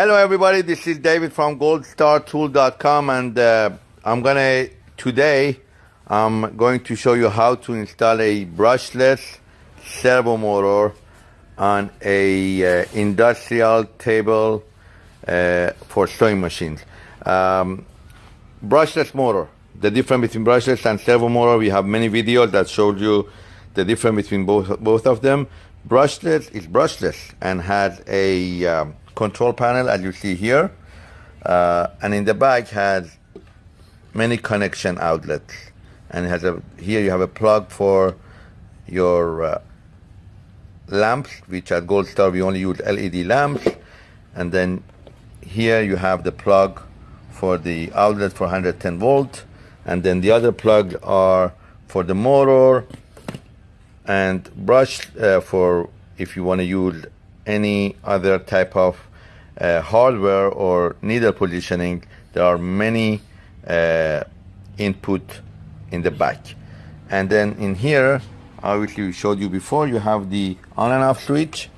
Hello, everybody. This is David from goldstartool.com, and uh, I'm gonna today I'm going to show you how to install a brushless servo motor on a uh, industrial table uh, for sewing machines. Um, brushless motor. The difference between brushless and servo motor. We have many videos that showed you the difference between both both of them. Brushless is brushless and has a um, control panel as you see here. Uh, and in the back has many connection outlets. And has a here you have a plug for your uh, lamps which at Gold Star we only use LED lamps. And then here you have the plug for the outlet for 110 volt. And then the other plugs are for the motor and brush uh, for if you want to use any other type of uh, hardware or needle positioning, there are many uh, input in the back. And then in here, obviously we showed you before, you have the on and off switch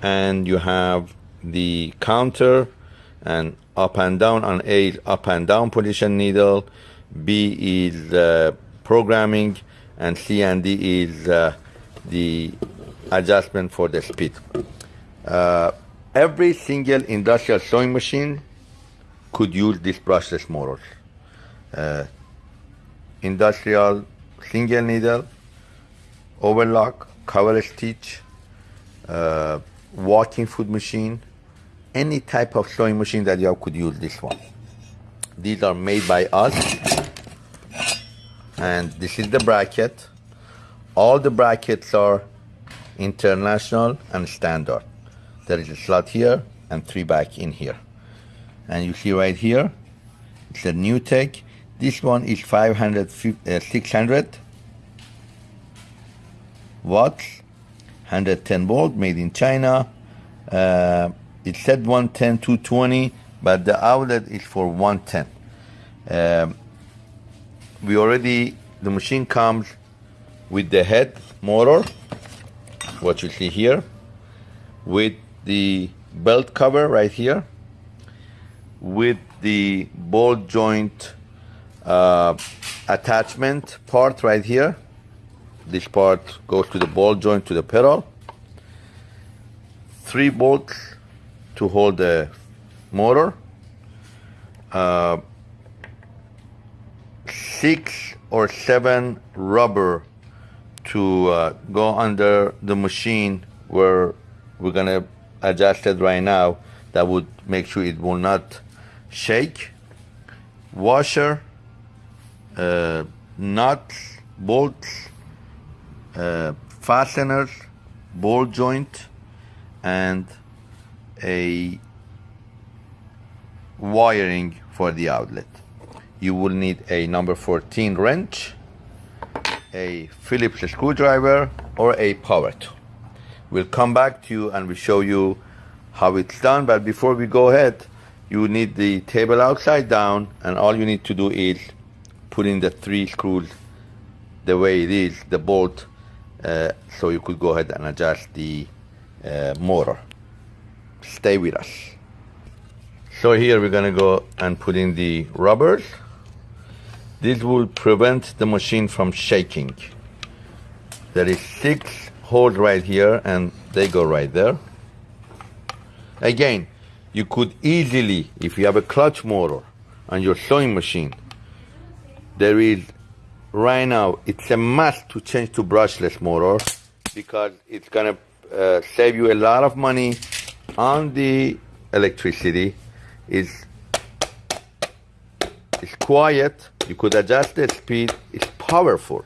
and you have the counter and up and down on A up and down position needle, B is uh, programming and C and D is uh, the adjustment for the speed. Uh, every single industrial sewing machine could use this brushless motors. Uh, industrial single needle, overlock, cover stitch, uh, walking foot machine, any type of sewing machine that you have could use this one. These are made by us. And this is the bracket. All the brackets are international and standard. There is a slot here and three back in here. And you see right here, it's a NewTek. This one is 500, uh, 600 watts, 110 volt, made in China. Uh, it said 110, 220, but the outlet is for 110. Um, we already, the machine comes with the head motor, what you see here, with the belt cover right here with the ball joint uh, attachment part right here. This part goes to the ball joint to the pedal. Three bolts to hold the motor. Uh, six or seven rubber to uh, go under the machine where we're gonna adjusted right now that would make sure it will not shake. Washer, uh, nuts, bolts, uh, fasteners, ball joint, and a wiring for the outlet. You will need a number 14 wrench, a Phillips screwdriver, or a power tool. We'll come back to you and we'll show you how it's done. But before we go ahead, you need the table upside down and all you need to do is put in the three screws the way it is, the bolt, uh, so you could go ahead and adjust the uh, motor. Stay with us. So here we're gonna go and put in the rubbers. This will prevent the machine from shaking. There is six hold right here and they go right there. Again, you could easily, if you have a clutch motor on your sewing machine, there is right now, it's a must to change to brushless motor because it's gonna uh, save you a lot of money on the electricity. It's, it's quiet, you could adjust the speed, it's powerful.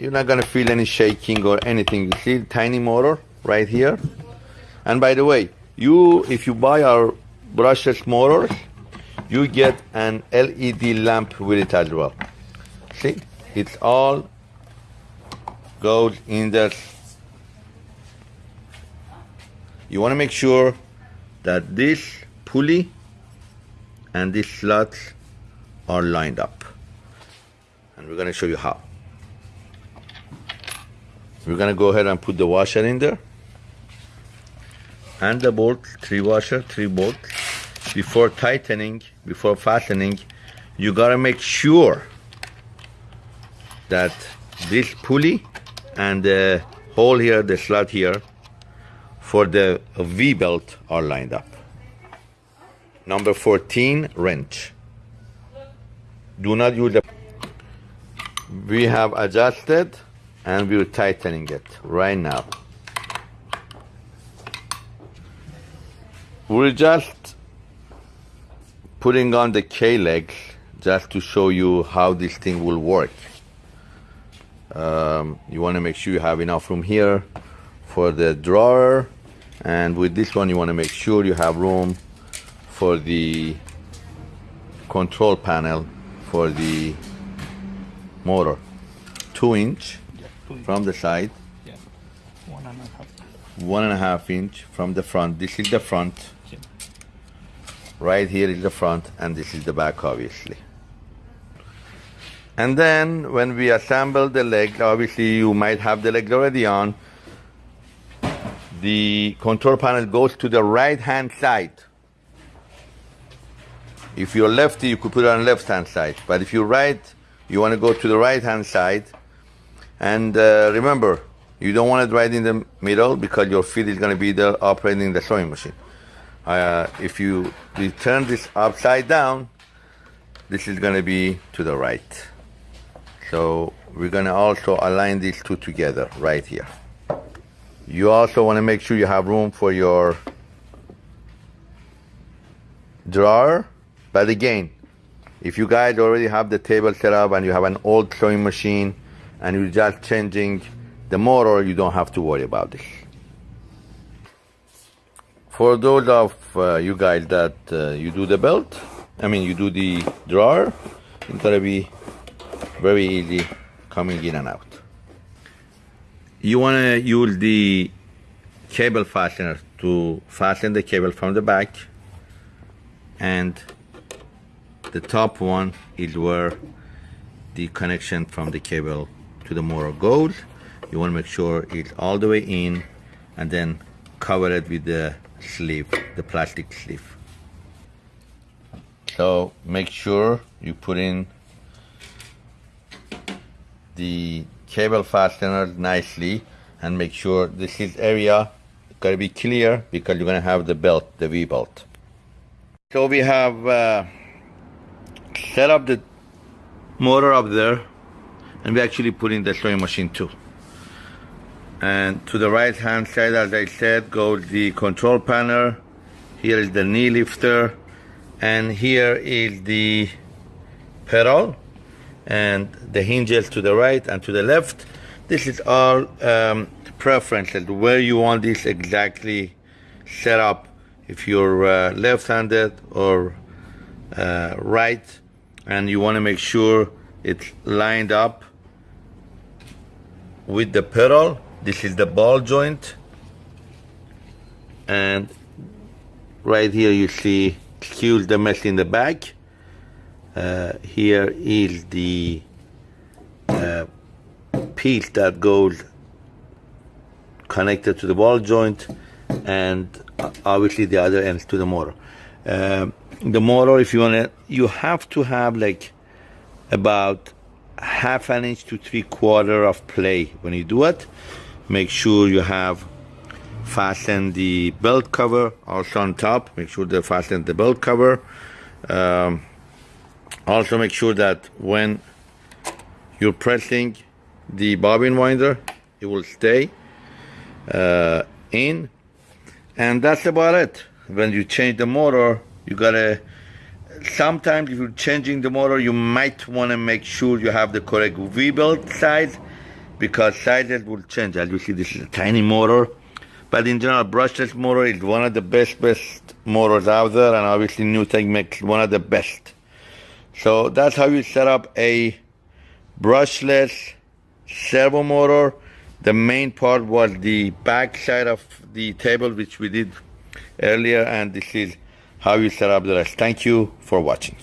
You're not gonna feel any shaking or anything. You see tiny motor right here? And by the way, you if you buy our brushless motors, you get an LED lamp with it as well. See? It's all goes in there. You wanna make sure that this pulley and these slots are lined up. And we're gonna show you how. We're gonna go ahead and put the washer in there. and the bolt, three washer, three bolt. Before tightening, before fastening, you gotta make sure that this pulley and the hole here, the slot here, for the V belt are lined up. Number 14, wrench. Do not use the. We have adjusted and we're tightening it right now. We're just putting on the K-legs just to show you how this thing will work. Um, you want to make sure you have enough room here for the drawer and with this one you want to make sure you have room for the control panel for the motor two inch Inch. from the side Yeah. One and a half. one and a half inch from the front this is the front Yeah. right here is the front and this is the back obviously and then when we assemble the leg obviously you might have the leg already on the control panel goes to the right hand side if you're lefty you could put it on left hand side but if you're right you want to go to the right hand side and uh, remember you don't want it right in the middle because your feet is going to be there operating the sewing machine uh, if you turn this upside down, this is going to be to the right. So we're going to also align these two together right here. You also want to make sure you have room for your drawer. But again, if you guys already have the table set up and you have an old sewing machine and you're just changing the motor, you don't have to worry about this. For those of uh, you guys that uh, you do the belt, I mean you do the drawer, it's gonna be very easy coming in and out. You wanna use the cable fastener to fasten the cable from the back and the top one is where the connection from the cable to the motor goes. You want to make sure it's all the way in and then cover it with the sleeve, the plastic sleeve. So make sure you put in the cable fastener nicely and make sure this is area gotta be clear because you're gonna have the belt, the V belt. So we have uh, set up the motor up there and we actually put in the sewing machine too. And to the right hand side, as I said, goes the control panel. Here is the knee lifter. And here is the pedal and the hinges to the right and to the left. This is all um, preferences, where you want this exactly set up. If you're uh, left-handed or uh, right, and you want to make sure it's lined up with the pedal. This is the ball joint. And right here you see, excuse the mess in the back. Uh, here is the uh, piece that goes connected to the ball joint and obviously the other ends to the motor. Um, the motor, if you want to, you have to have like about half an inch to three quarter of play when you do it. Make sure you have fasten the belt cover also on top. Make sure they fasten the belt cover. Um, also make sure that when you're pressing the bobbin winder, it will stay uh, in. And that's about it. When you change the motor, you gotta sometimes if you're changing the motor you might want to make sure you have the correct V-belt size because sizes will change. As you see this is a tiny motor but in general brushless motor is one of the best best motors out there and obviously Newtech makes one of the best. So that's how you set up a brushless servo motor the main part was the back side of the table which we did earlier and this is how you set up the rest. Thank you for watching.